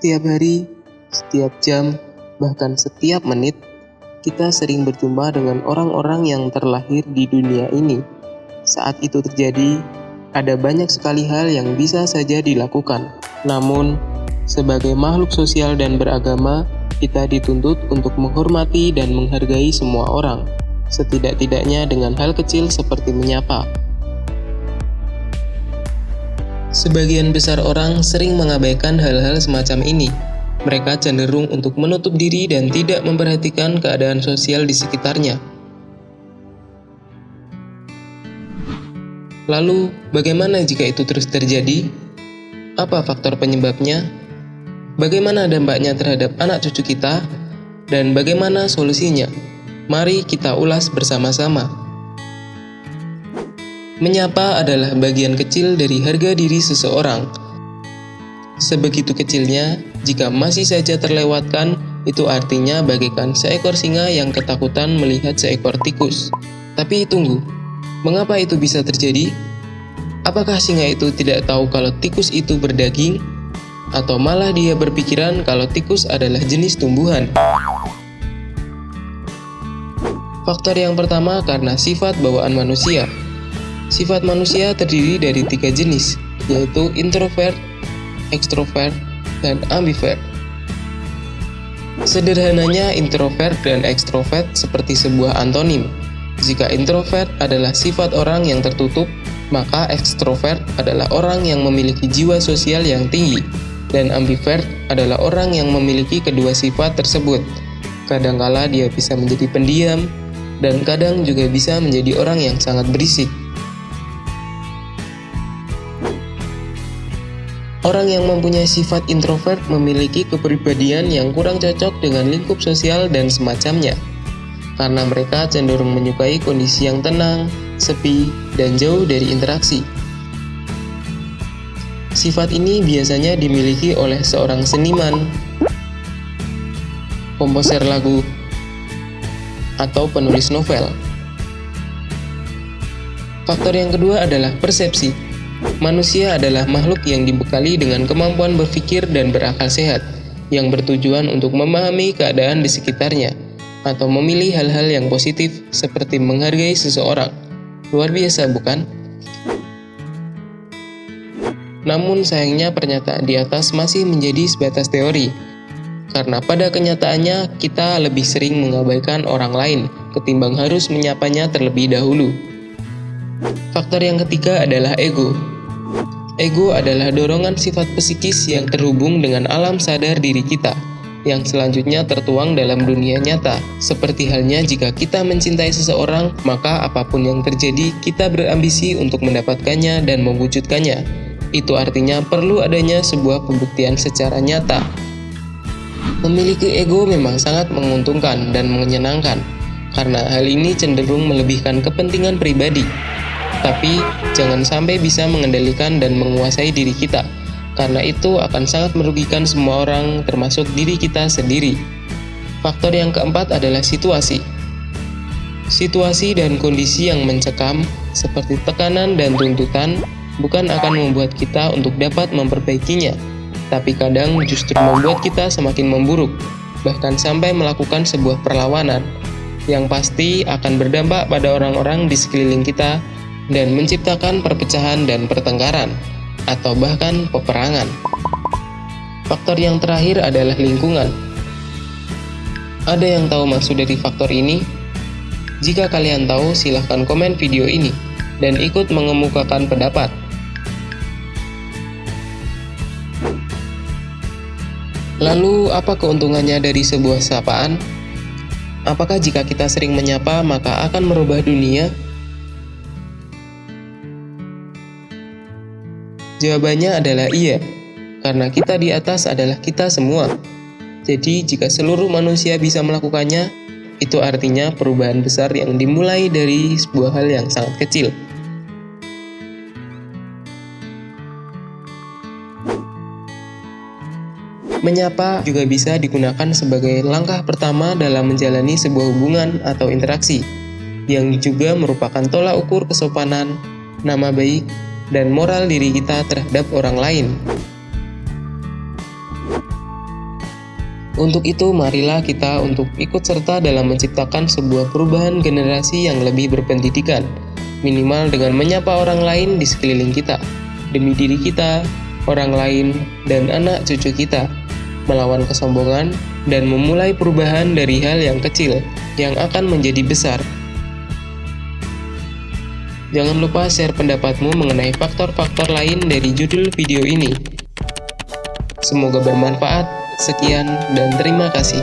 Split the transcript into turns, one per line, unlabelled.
Setiap hari, setiap jam, bahkan setiap menit, kita sering berjumpa dengan orang-orang yang terlahir di dunia ini. Saat itu terjadi, ada banyak sekali hal yang bisa saja dilakukan. Namun, sebagai makhluk sosial dan beragama, kita dituntut untuk menghormati dan menghargai semua orang, setidak-tidaknya dengan hal kecil seperti menyapa. Sebagian besar orang sering mengabaikan hal-hal semacam ini, mereka cenderung untuk menutup diri dan tidak memperhatikan keadaan sosial di sekitarnya. Lalu, bagaimana jika itu terus terjadi? Apa faktor penyebabnya? Bagaimana dampaknya terhadap anak cucu kita? Dan bagaimana solusinya? Mari kita ulas bersama-sama. Menyapa adalah bagian kecil dari harga diri seseorang. Sebegitu kecilnya, jika masih saja terlewatkan, itu artinya bagaikan seekor singa yang ketakutan melihat seekor tikus. Tapi tunggu, mengapa itu bisa terjadi? Apakah singa itu tidak tahu kalau tikus itu berdaging? Atau malah dia berpikiran kalau tikus adalah jenis tumbuhan? Faktor yang pertama karena sifat bawaan manusia. Sifat manusia terdiri dari tiga jenis, yaitu introvert, extrovert, dan ambivert. Sederhananya, introvert dan ekstrovert seperti sebuah antonim. Jika introvert adalah sifat orang yang tertutup, maka ekstrovert adalah orang yang memiliki jiwa sosial yang tinggi, dan ambivert adalah orang yang memiliki kedua sifat tersebut. Kadangkala dia bisa menjadi pendiam, dan kadang juga bisa menjadi orang yang sangat berisik. Orang yang mempunyai sifat introvert memiliki kepribadian yang kurang cocok dengan lingkup sosial dan semacamnya, karena mereka cenderung menyukai kondisi yang tenang, sepi, dan jauh dari interaksi. Sifat ini biasanya dimiliki oleh seorang seniman, komposer lagu, atau penulis novel. Faktor yang kedua adalah persepsi. Manusia adalah makhluk yang dibekali dengan kemampuan berpikir dan berakal sehat, yang bertujuan untuk memahami keadaan di sekitarnya, atau memilih hal-hal yang positif seperti menghargai seseorang. Luar biasa, bukan? Namun sayangnya pernyataan di atas masih menjadi sebatas teori, karena pada kenyataannya kita lebih sering mengabaikan orang lain ketimbang harus menyapanya terlebih dahulu. Faktor yang ketiga adalah ego. Ego adalah dorongan sifat psikis yang terhubung dengan alam sadar diri kita, yang selanjutnya tertuang dalam dunia nyata. Seperti halnya jika kita mencintai seseorang, maka apa pun yang terjadi, kita berambisi untuk mendapatkannya dan mewujudkannya. Itu artinya perlu adanya sebuah pembuktian secara nyata. Memiliki ego memang sangat menguntungkan dan menyenangkan, karena hal ini cenderung melebihkan kepentingan pribadi tapi jangan sampai bisa mengendalikan dan menguasai diri kita, karena itu akan sangat merugikan semua orang, termasuk diri kita sendiri. Faktor yang keempat adalah situasi. Situasi dan kondisi yang mencekam, seperti tekanan dan tuntutan, bukan akan membuat kita untuk dapat memperbaikinya, tapi kadang justru membuat kita semakin memburuk, bahkan sampai melakukan sebuah perlawanan yang pasti akan berdampak pada orang-orang di sekeliling kita dan menciptakan perpecahan dan pertengkaran, atau bahkan peperangan. Faktor yang terakhir adalah lingkungan. Ada yang tahu maksud dari faktor ini? Jika kalian tahu, silahkan komen video ini dan ikut mengemukakan pendapat. Lalu, apa keuntungannya dari sebuah sapaan? Apakah jika kita sering menyapa, maka akan merubah dunia? Jawabannya adalah iya, karena kita di atas adalah kita semua. Jadi, jika seluruh manusia bisa melakukannya, itu artinya perubahan besar yang dimulai dari sebuah hal yang sangat kecil. Menyapa juga bisa digunakan sebagai langkah pertama dalam menjalani sebuah hubungan atau interaksi, yang juga merupakan tolak ukur kesopanan, nama baik, dan moral diri kita terhadap orang lain. Untuk itu, marilah kita untuk ikut serta dalam menciptakan sebuah perubahan generasi yang lebih berpendidikan, minimal dengan menyapa orang lain di sekeliling kita, demi diri kita, orang lain, dan anak cucu kita, melawan kesombongan dan memulai perubahan dari hal yang kecil yang akan menjadi besar. Jangan lupa share pendapatmu mengenai faktor-faktor lain dari judul video ini. Semoga bermanfaat. Sekian dan terima kasih.